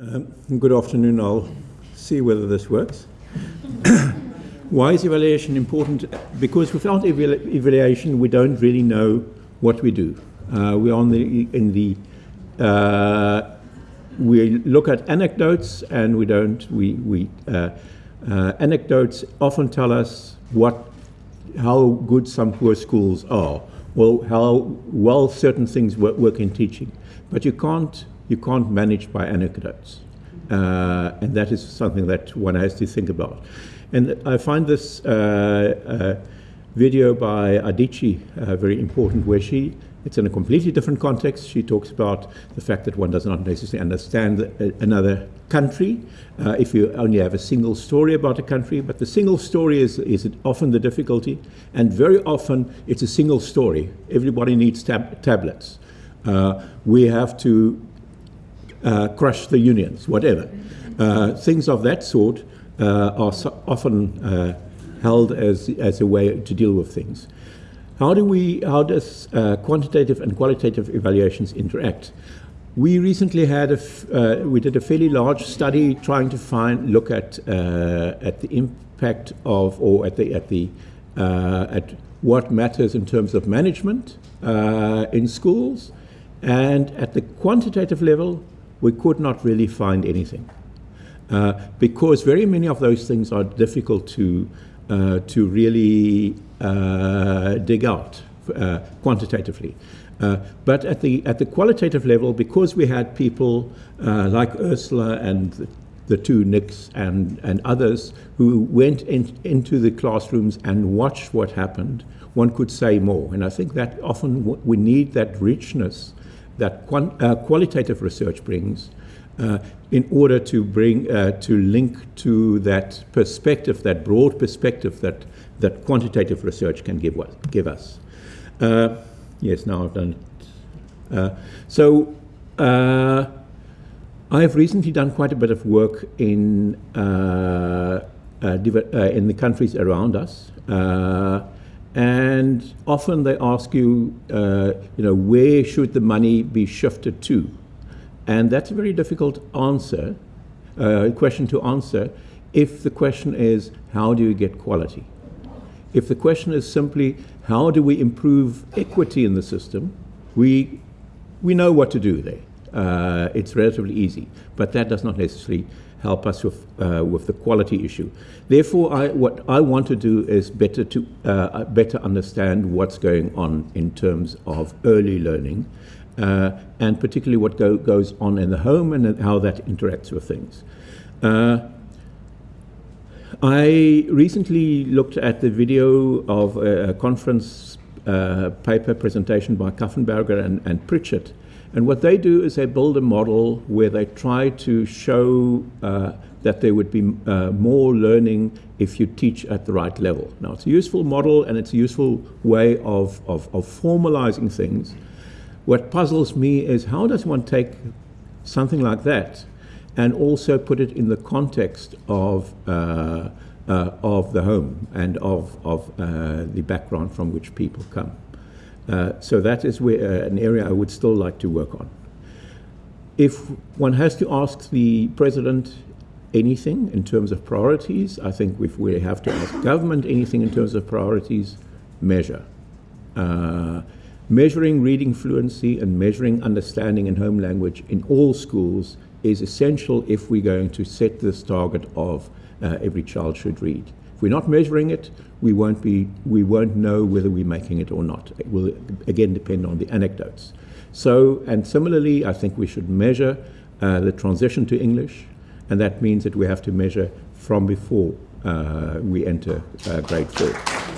Good afternoon. I'll see whether this works. Why is evaluation important? Because without evaluation, we don't really know what we do. Uh, we are the, in the uh, we look at anecdotes and we don't we we uh, uh anecdotes often tell us what how good some poor schools are, well how well certain things work, work in teaching, but you can't you can't manage by anecdotes. Uh, and that is something that one has to think about. And I find this uh, uh, video by Adichie uh, very important, where she, it's in a completely different context. She talks about the fact that one does not necessarily understand another country uh, if you only have a single story about a country, but the single story is, is often the difficulty, and very often it's a single story. Everybody needs tab tablets. Uh, we have to uh, crush the unions, whatever. Uh, things of that sort uh, are so often uh, held as, as a way to deal with things. How do we, how does uh, quantitative and qualitative evaluations interact? We recently had a, uh, we did a fairly large study trying to find, look at, at the impact of, or at the, at the, at what matters in terms of management in schools, and at the quantitative level, we could not really find anything. Uh, because very many of those things are difficult to, uh, to really uh, dig out uh, quantitatively. Uh, but at the, at the qualitative level, because we had people uh, like Ursula and the, the two Nicks and, and others who went in, into the classrooms and watched what happened, one could say more. And I think that often we need that richness that uh, qualitative research brings uh, in order to bring uh, to link to that perspective, that broad perspective that that quantitative research can give give us. Uh, yes, now I've done it. Uh, so. Uh, I have recently done quite a bit of work in in the countries around us, and often they ask you, uh, you know, where should the money be shifted to? And that's a very difficult answer, uh, question to answer, if the question is, how do you get quality? If the question is simply, how do we improve equity in the system, we, we know what to do there. Uh, it's relatively easy, but that does not necessarily help us with, uh, with the quality issue. Therefore, I, what I want to do is better to uh, better understand what's going on in terms of early learning, uh, and particularly what go, goes on in the home and how that interacts with things. Uh, I recently looked at the video of a, conference uh, paper presentation by Kaffenberger and, and Pritchett, and what they do is they build a model where they try to show uh, that there would be uh, more learning if you teach at the right level. Now, it's a useful model and it's a useful way of, of, of formalizing things. What puzzles me is how does one take something like that and also put it in the context of, uh, uh, of the home and of, of uh, the background from which people come. Uh, so that is where, uh, an area I would still like to work on. If one has to ask the president anything in terms of priorities, I think if we have to ask government anything in terms of priorities, measure. Uh, measuring reading fluency and measuring understanding in home language in all schools is essential if we're going to set this target of uh, every child should read. If we're not measuring it, we won't, be, we won't know whether we're making it or not. It will, again, depend on the anecdotes. So, and similarly, I think we should measure uh, the transition to English, and that means that we have to measure from before uh, we enter uh, grade four.